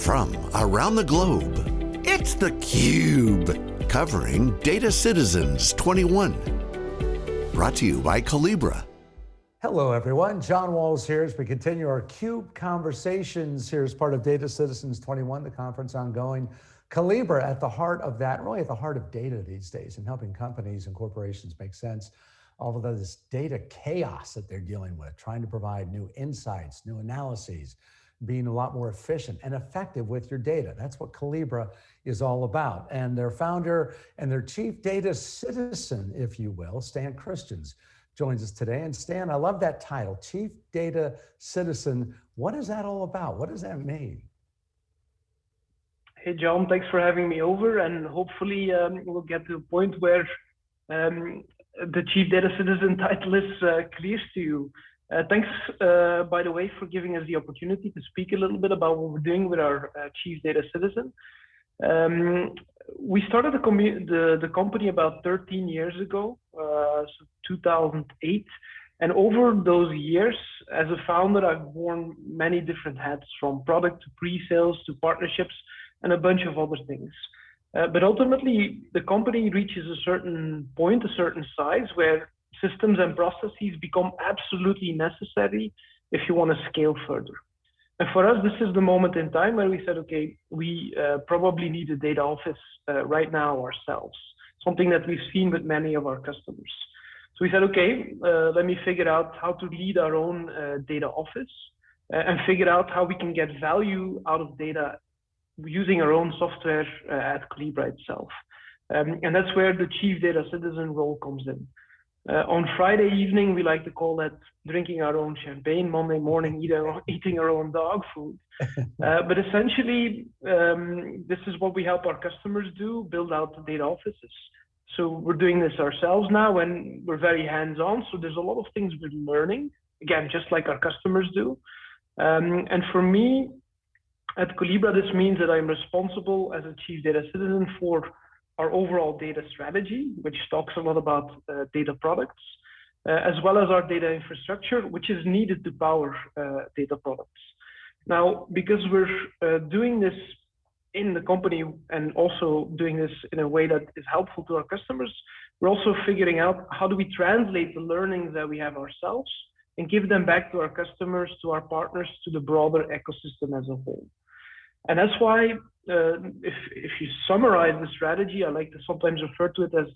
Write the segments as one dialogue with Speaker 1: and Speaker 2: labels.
Speaker 1: from around the globe, it's theCUBE, covering Data Citizens 21. Brought to you by Collibra.
Speaker 2: Hello everyone, John Walls here as we continue our CUBE conversations here as part of Data Citizens 21, the conference ongoing. Collibra at the heart of that, really at the heart of data these days and helping companies and corporations make sense all of this data chaos that they're dealing with, trying to provide new insights, new analyses, being a lot more efficient and effective with your data. That's what Collibra is all about. And their founder and their chief data citizen, if you will, Stan Christiaens, joins us today. And Stan, I love that title, Chief Data Citizen. What is that all about? What does that mean?
Speaker 3: Hey, John, thanks for having me over. And hopefully um, we'll get to a point where um, the Chief Data Citizen title is uh, clear to you. Uh, thanks, uh, by the way, for giving us the opportunity to speak a little bit about what we're doing with our uh, Chief Data Citizen. Um, we started the, the, the, company about 13 years ago, uh, so 2008. And over those years, as a founder, I've worn many different hats from product to pre-sales to partnerships and a bunch of other things. Uh, but ultimately, the company reaches a certain point, a certain size, where systems and processes become absolutely necessary if you want to scale further. And for us, this is the moment in time where we said, okay, we uh, probably need a data office uh, right now ourselves, something that we've seen with many of our customers. So we said, okay, uh, let me figure out how to lead our own uh, data office uh, and figure out how we can get value out of data using our own software uh, at Collibra itself. Um, and that's where the chief data citizen role comes in. Uh, on Friday evening, we like to call that drinking our own champagne. Monday morning, eat our, eating our own dog food. uh, but essentially, um, this is what we help our customers do, build out the data offices. So we're doing this ourselves now and we're very hands-on. So there's a lot of things we're learning, again, just like our customers do. Um, and for me, at Collibra, this means that I'm responsible as a chief data citizen for our overall data strategy, which talks a lot about uh, data products, uh, as well as our data infrastructure, which is needed to power uh, data products. Now, because we're uh, doing this in the company and also doing this in a way that is helpful to our customers, we're also figuring out how do we translate the learnings that we have ourselves and give them back to our customers, to our partners, to the broader ecosystem as a whole. And that's why, uh, if, if you summarize the strategy, I like to sometimes refer to it as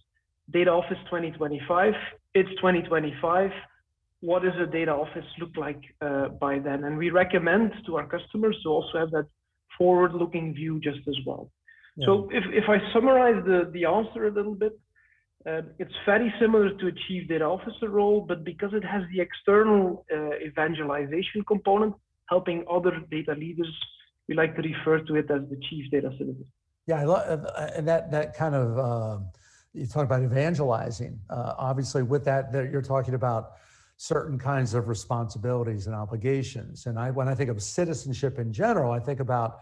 Speaker 3: Data Office 2025. It's 2025. What does a data office look like uh, by then? And we recommend to our customers to also have that forward-looking view just as well. Yeah. So if, if I summarize the, the answer a little bit, uh, it's very similar to a chief data officer role, but because it has the external uh, evangelization component, helping other data leaders we like to refer to it as the chief data citizen.
Speaker 2: Yeah, I love uh, and that that kind of um, you talk about evangelizing. Uh, obviously, with that, that you're talking about certain kinds of responsibilities and obligations. And I, when I think of citizenship in general, I think about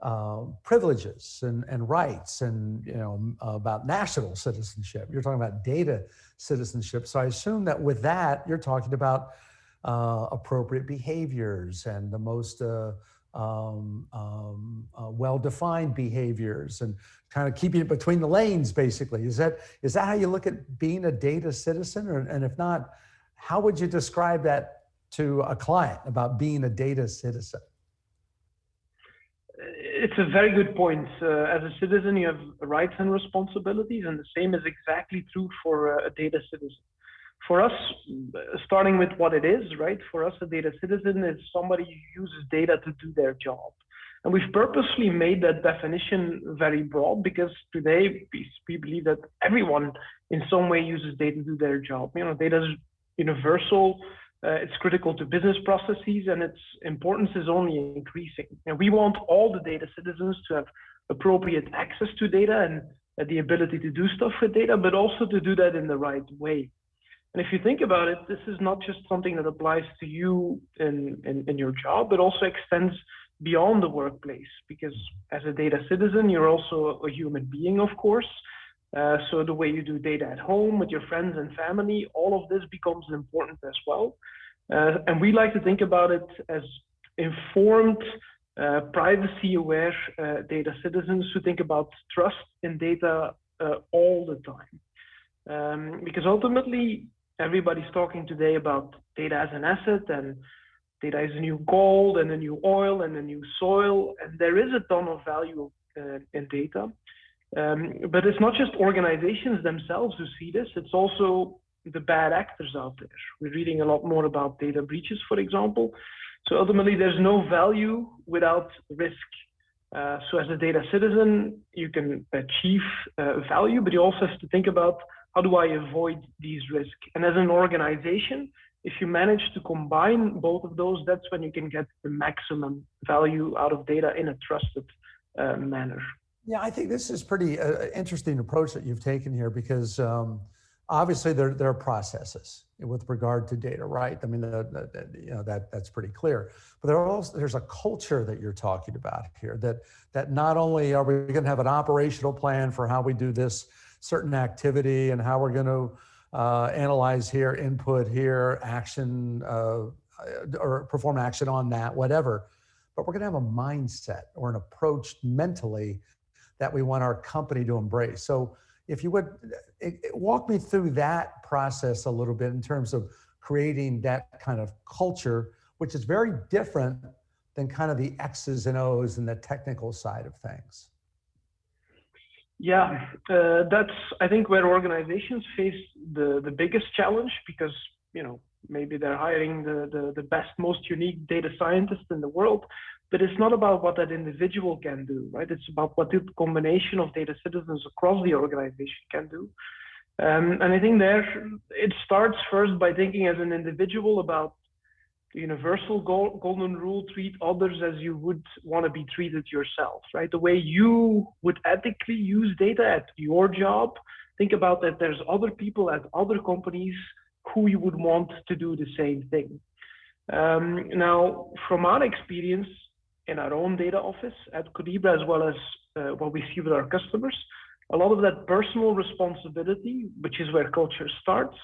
Speaker 2: uh, privileges and, and rights and you know about national citizenship. You're talking about data citizenship. So I assume that with that, you're talking about uh, appropriate behaviors and the most uh, um, um, uh, well-defined behaviors and kind of keeping it between the lanes, basically. Is that, is that how you look at being a data citizen? Or, and if not, how would you describe that to a client about being a data citizen?
Speaker 3: It's a very good point. Uh, as a citizen, you have rights and responsibilities, and the same is exactly true for a data citizen for us, starting with what it is, right? For us, a data citizen is somebody who uses data to do their job. And we've purposely made that definition very broad because today we believe that everyone in some way uses data to do their job. You know, data is universal, uh, it's critical to business processes, and its importance is only increasing. And we want all the data citizens to have appropriate access to data and uh, the ability to do stuff with data, but also to do that in the right way. And if you think about it, this is not just something that applies to you in, in, in your job, but also extends beyond the workplace because as a data citizen, you're also a human being, of course. Uh, so the way you do data at home with your friends and family, all of this becomes important as well. Uh, and we like to think about it as informed uh, privacy aware uh, data citizens who think about trust in data uh, all the time. Um, because ultimately, everybody's talking today about data as an asset and data is a new gold and a new oil and a new soil. And there is a ton of value uh, in data. Um, but it's not just organizations themselves who see this, it's also the bad actors out there. We're reading a lot more about data breaches, for example. So ultimately, there's no value without risk. Uh, so as a data citizen, you can achieve uh, value, but you also have to think about how do I avoid these risks? And as an organization, if you manage to combine both of those, that's when you can get the maximum value out of data in a trusted uh, manner.
Speaker 2: Yeah, I think this is pretty uh, interesting approach that you've taken here because um, obviously there, there are processes with regard to data, right? I mean, the, the, you know, that, that's pretty clear. But there also, there's a culture that you're talking about here that, that not only are we going to have an operational plan for how we do this certain activity and how we're going to uh, analyze here, input here, action, uh, or perform action on that, whatever. But we're going to have a mindset or an approach mentally that we want our company to embrace. So if you would it, it, walk me through that process a little bit in terms of creating that kind of culture, which is very different than kind of the X's and O's and the technical side of things.
Speaker 3: Yeah, uh, that's I think where organizations face the the biggest challenge because you know maybe they're hiring the, the, the best, most unique data scientist in the world, but it's not about what that individual can do, right? It's about what the combination of data citizens across the organization can do. Um, and I think there it starts first by thinking as an individual about the universal golden rule, treat others as you would want to be treated yourself, right? The way you would ethically use data at your job, think about that there's other people at other companies who you would want to do the same thing. Um, now, from our experience in our own data office at Collibra, as well as uh, what we see with our customers, a lot of that personal responsibility, which is where culture starts,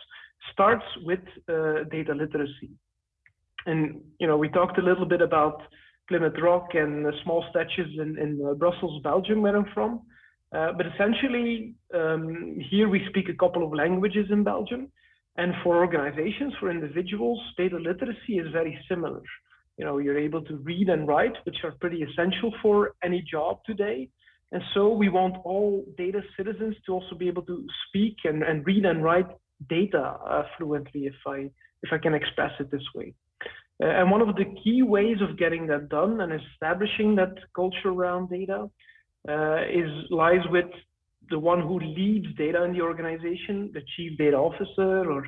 Speaker 3: starts with uh, data literacy. And you know, we talked a little bit about Plymouth Rock and the small statues in, in uh, Brussels, Belgium, where I'm from. Uh, but essentially, um, here we speak a couple of languages in Belgium. And for organizations, for individuals, data literacy is very similar. You know, you're able to read and write, which are pretty essential for any job today. And so we want all data citizens to also be able to speak and, and read and write data uh, fluently, if I, if I can express it this way. Uh, and one of the key ways of getting that done and establishing that culture around data uh, is lies with the one who leads data in the organization, the chief data officer, or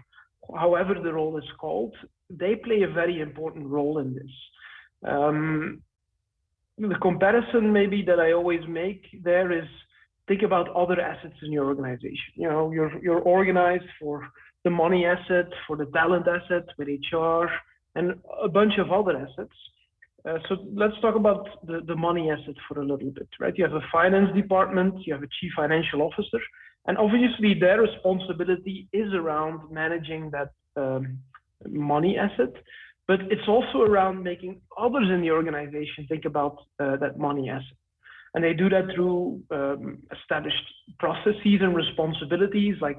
Speaker 3: however the role is called, they play a very important role in this. Um, the comparison maybe that I always make there is think about other assets in your organization. You know, you're you're organized for the money asset, for the talent asset with HR, and a bunch of other assets. Uh, so let's talk about the, the money asset for a little bit, right? You have a finance department, you have a chief financial officer, and obviously their responsibility is around managing that um, money asset, but it's also around making others in the organization think about uh, that money asset. And they do that through um, established processes and responsibilities like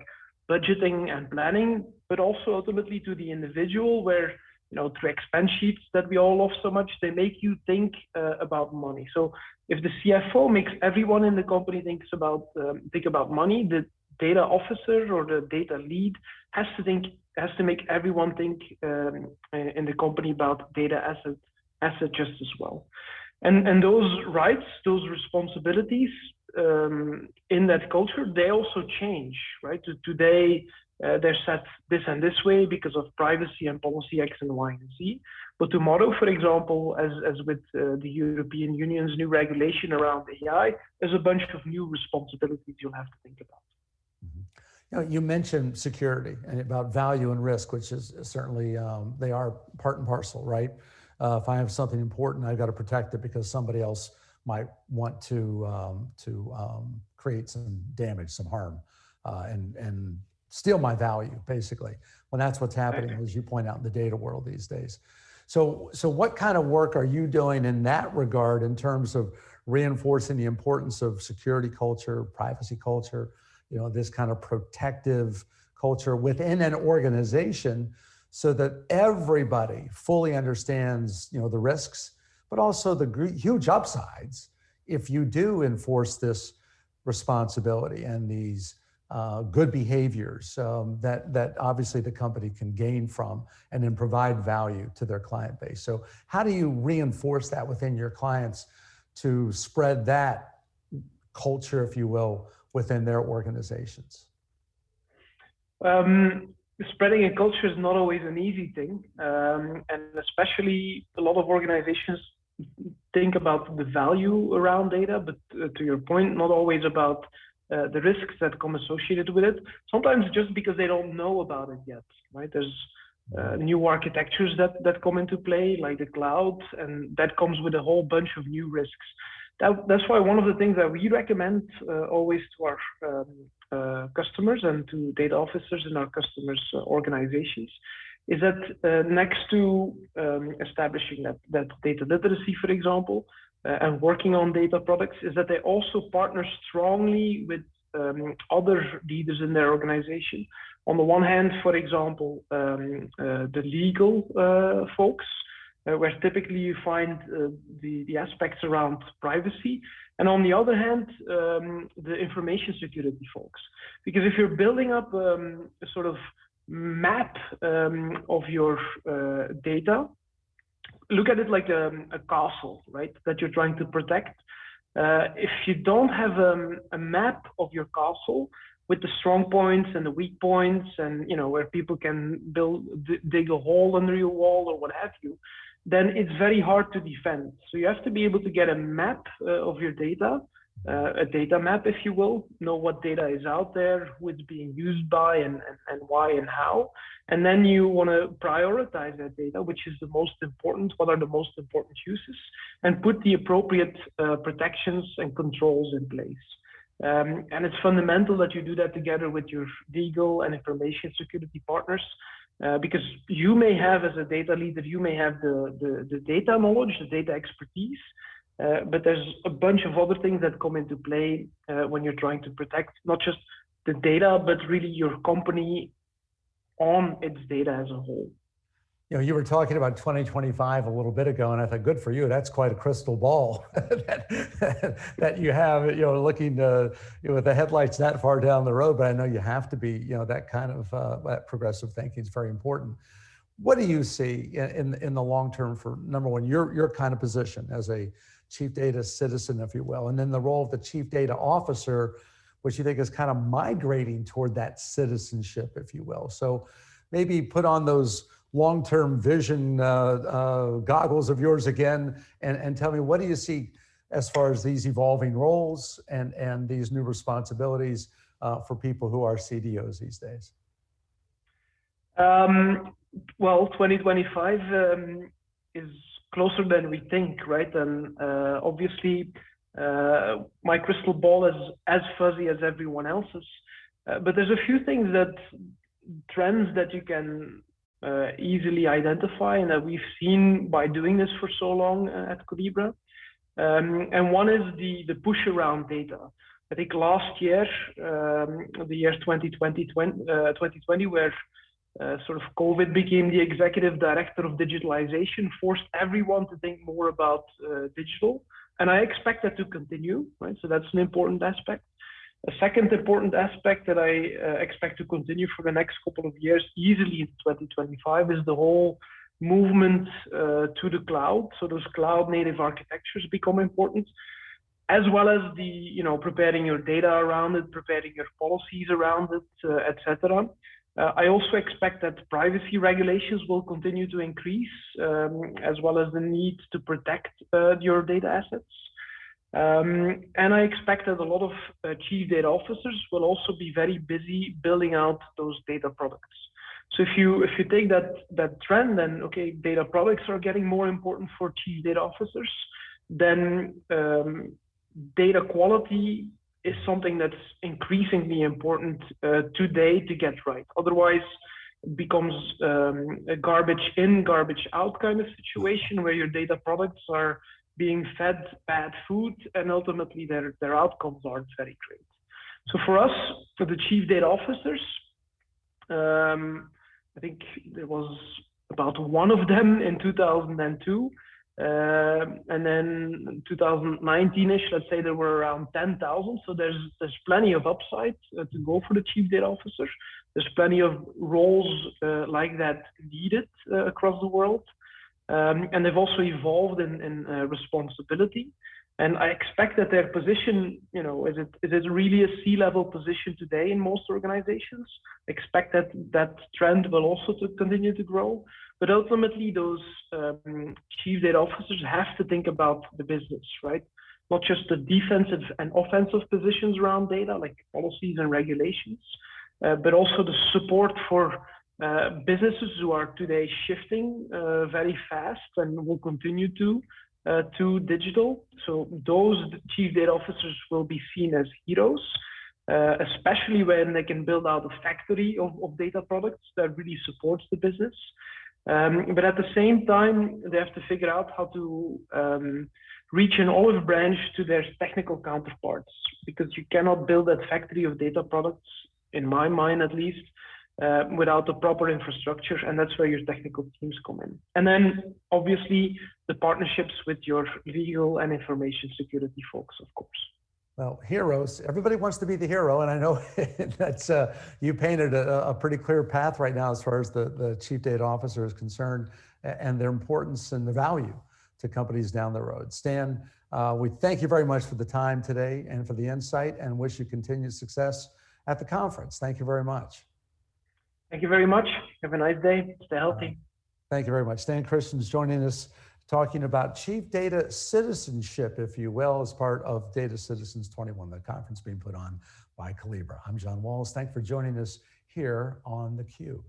Speaker 3: budgeting and planning, but also ultimately to the individual where you know, through expense sheets that we all love so much, they make you think uh, about money. So if the CFO makes everyone in the company thinks about um, think about money, the data officer or the data lead has to think has to make everyone think um, in the company about data asset asset just as well. And and those rights, those responsibilities um, in that culture, they also change, right? Today, uh, they're set this and this way because of privacy and policy X and Y and Z. But tomorrow, for example, as, as with uh, the European Union's new regulation around AI, there's a bunch of new responsibilities you'll have to think about.
Speaker 2: Mm-hmm. You, know, you mentioned security and about value and risk, which is certainly, um, they are part and parcel, right? Uh, if I have something important, I've got to protect it because somebody else might want to, um, to um, create some damage, some harm. Uh, and, and steal my value, basically. When that's what's happening, as you point out in the data world these days. So, so what kind of work are you doing in that regard in terms of reinforcing the importance of security culture, privacy culture, you know, this kind of protective culture within an organization so that everybody fully understands, you know, the risks, but also the huge upsides if you do enforce this responsibility and these uh, good behaviors um, that, that obviously the company can gain from and then provide value to their client base. So how do you reinforce that within your clients to spread that culture, if you will, within their organizations?
Speaker 3: Um, spreading a culture is not always an easy thing. Um, and especially a lot of organizations think about the value around data, but uh, to your point, not always about uh, the risks that come associated with it. Sometimes just because they don't know about it yet, right? There's uh, new architectures that, that come into play, like the cloud, and that comes with a whole bunch of new risks. That, that's why one of the things that we recommend uh, always to our um, uh, customers and to data officers in our customers' uh, organizations is that uh, next to um, establishing that, that data literacy, for example, and working on data products, is that they also partner strongly with um, other leaders in their organization. On the one hand, for example, um, uh, the legal uh, folks, uh, where typically you find uh, the, the aspects around privacy. And on the other hand, um, the information security folks. Because if you're building up um, a sort of map um, of your uh, data, look at it like a, a, castle, right? That you're trying to protect. Uh, if you don't have um, a map of your castle with the strong points and the weak points, and you know where people can build dig a hole under your wall or what have you, then it's very hard to defend. So you have to be able to get a map uh, of your data uh, a data map, if you will, know what data is out there, who it's being used by, and, and, and why and how. And then you want to prioritize that data, which is the most important, what are the most important uses, and put the appropriate uh, protections and controls in place. Um, and it's fundamental that you do that together with your legal and information security partners, uh, because you may have, as a data leader, you may have the, the, the data knowledge, the data expertise, uh, but there's a bunch of other things that come into play uh, when you're trying to protect not just the data, but really your company on its data as a whole.
Speaker 2: You know, you were talking about 2025 a little bit ago, and I thought, good for you. That's quite a crystal ball that, that you have, you know, looking to, you know, with the headlights that far down the road. But I know you have to be, you know, that kind of uh, that progressive thinking is very important. What do you see in, in, in the long term for number one, your, your kind of position as a chief data citizen, if you will, and then the role of the chief data officer, which you think is kind of migrating toward that citizenship, if you will. So maybe put on those long-term vision uh, uh, goggles of yours again and, and tell me what do you see as far as these evolving roles and, and these new responsibilities uh, for people who are CDOs these days?
Speaker 3: Um, well, 2025 um, is closer than we think, right? And uh, obviously, uh, my crystal ball is as fuzzy as everyone else's. Uh, but there's a few things that trends that you can uh, easily identify and that we've seen by doing this for so long uh, at Collibra. Um, and one is the, the push around data. I think last year, um, the year 2020, 20, 2020 uh, where uh, sort of COVID became the executive director of digitalization, forced everyone to think more about uh, digital. And I expect that to continue, right? So that's an important aspect. A second important aspect that I uh, expect to continue for the next couple of years, easily in 2025, is the whole movement uh, to the cloud. So those cloud native architectures become important, as well as the, you know, preparing your data around it, preparing your policies around it, uh, etc. Uh, I also expect that privacy regulations will continue to increase, um, as well as the need to protect uh, your data assets. Um, and I expect that a lot of uh, chief data officers will also be very busy building out those data products. So if you if you take that that trend, then okay, data products are getting more important for chief data officers. Then um, data quality is something that's increasingly important uh, today to get right. Otherwise, it becomes um, a garbage in, garbage out kind of situation where your data products are being fed bad food and ultimately their, their outcomes aren't very great. So for us, for the chief data officers, um, I think there was about one of them in 2002. Uh, and then 2019ish, let's say there were around 10,000. So there's there's plenty of upside uh, to go for the chief data officer. There's plenty of roles uh, like that needed uh, across the world. Um, and they've also evolved in, in uh, responsibility. And I expect that their position, you know, is it is it really a C-level position today in most organizations? I Expect that that trend will also to continue to grow. But ultimately, those um, chief data officers have to think about the business, right? Not just the defensive and offensive positions around data, like policies and regulations, uh, but also the support for uh, businesses who are today shifting uh, very fast and will continue to uh, to digital. So those chief data officers will be seen as heroes, uh, especially when they can build out a factory of, of data products that really supports the business. Um, but at the same time, they have to figure out how to um, reach an olive branch to their technical counterparts because you cannot build that factory of data products, in my mind at least, uh, without the proper infrastructure, and that's where your technical teams come in. And then obviously the partnerships with your legal and information security folks, of course.
Speaker 2: Well, heroes, everybody wants to be the hero. And I know that's, uh, you painted a, a, pretty clear path right now as far as the, the chief data officer is concerned and their importance and the value to companies down the road. Stan, uh, we thank you very much for the time today and for the insight and wish you continued success at the conference. Thank you very much.
Speaker 3: Thank you very much. Have a nice day. Stay healthy.
Speaker 2: Thank you very much. Stan Christiaens joining us talking about chief data citizenship, if you will, as part of Data Citizens 21, the conference being put on by Collibra. I'm John Walls. Thanks for joining us here on theCUBE.